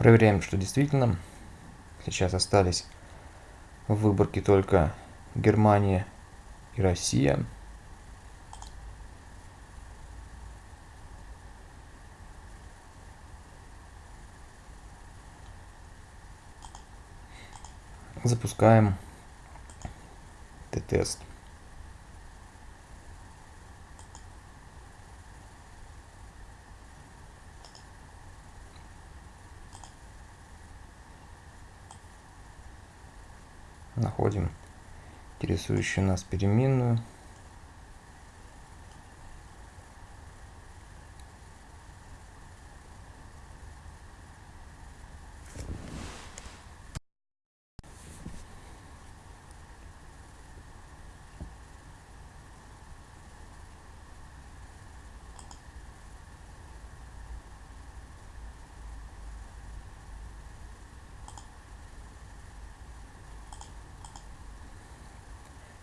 Проверяем, что действительно сейчас остались в выборке только Германия и Россия. Запускаем Т-тест. Находим интересующую нас переменную.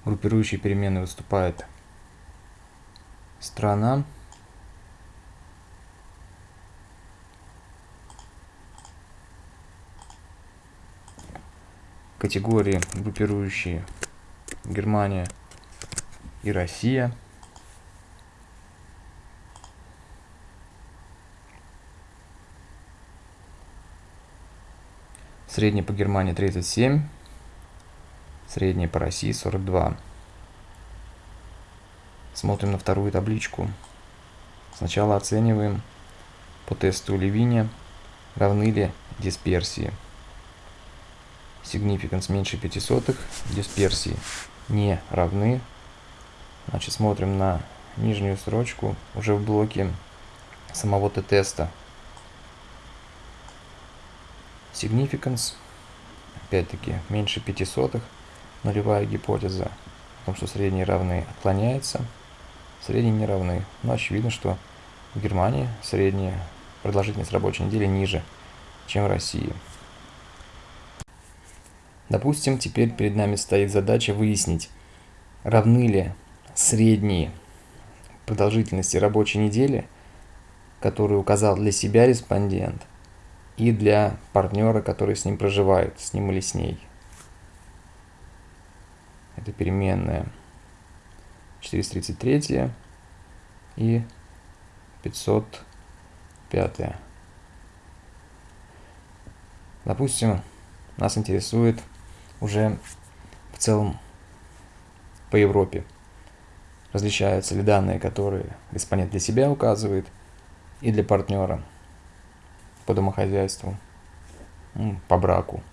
Группирующей переменной выступает страна. Категории группирующие Германия и Россия. Средний по Германии 37 средняя по России 42. Смотрим на вторую табличку. Сначала оцениваем по тесту Левиня, равны ли дисперсии. Significance меньше 5 сотых, дисперсии не равны. Значит, смотрим на нижнюю строчку уже в блоке самого теста. Significance, опять-таки, меньше 5 сотых нулевая гипотеза о том, что средние равны, отклоняется. Средние не равны. Но очевидно, что в Германии средняя продолжительность рабочей недели ниже, чем в России. Допустим, теперь перед нами стоит задача выяснить, равны ли средние продолжительности рабочей недели, которые указал для себя респондент, и для партнера, который с ним проживает, с ним или с ней это переменная 433 и 505. Допустим, нас интересует уже в целом по Европе. Различаются ли данные, которые респондент для себя указывает, и для партнера по домохозяйству, по браку.